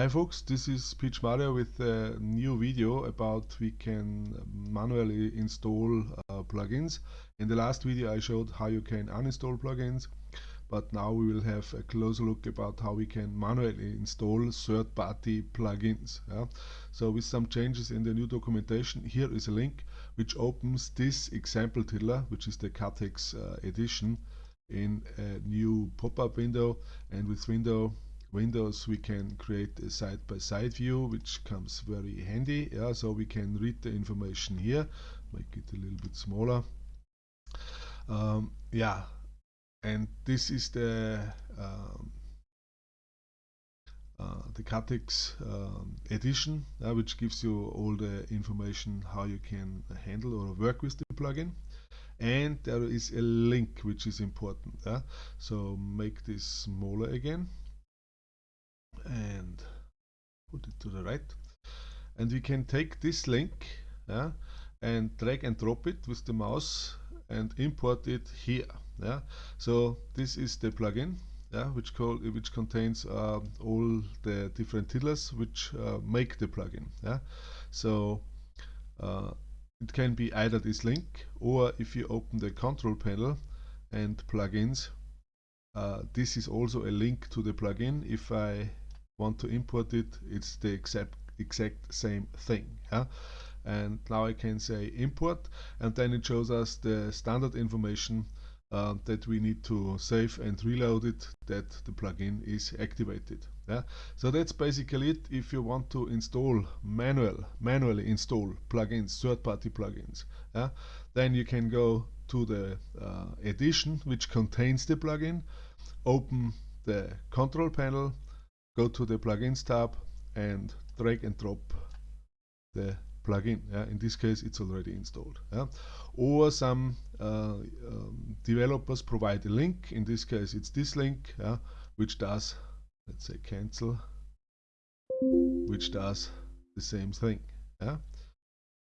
Hi folks, this is PMario with a new video about we can manually install uh, plugins. In the last video I showed how you can uninstall plugins, but now we will have a closer look about how we can manually install third-party plugins. Yeah? So with some changes in the new documentation, here is a link which opens this example tiddler, which is the Cathx uh, edition in a new pop-up window and with window Windows we can create a side-by-side -side view which comes very handy. Yeah so we can read the information here make it a little bit smaller. Um, yeah and this is the um, uh, the Cathx um, edition uh, which gives you all the information how you can handle or work with the plugin. And there is a link which is important yeah? so make this smaller again and put it to the right. And we can take this link yeah, and drag and drop it with the mouse and import it here yeah. So this is the plugin yeah which call which contains uh, all the different tiddlers which uh, make the plugin yeah. So uh, it can be either this link or if you open the control panel and plugins uh, this is also a link to the plugin. If I want to import it, it's the exact exact same thing. Yeah? And now I can say import, and then it shows us the standard information uh, that we need to save and reload it that the plugin is activated. Yeah? So that's basically it. If you want to install manual, manually install plugins, third-party plugins, yeah? then you can go to the uh, edition which contains the plugin, open the control panel, go to the plugins tab and drag and drop the plugin. Yeah? In this case, it's already installed. Yeah? Or some uh, um, developers provide a link. In this case, it's this link, yeah? which does, let's say, cancel, which does the same thing.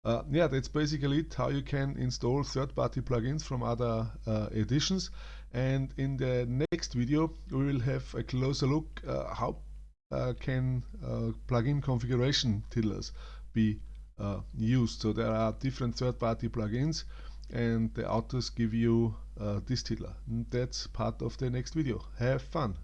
Uh, yeah, that's basically it, how you can install third-party plugins from other uh, editions. And in the next video, we will have a closer look uh, how uh, can uh, plugin configuration tiddlers be uh, used. So there are different third-party plugins and the authors give you this tiddler. That's part of the next video. Have fun!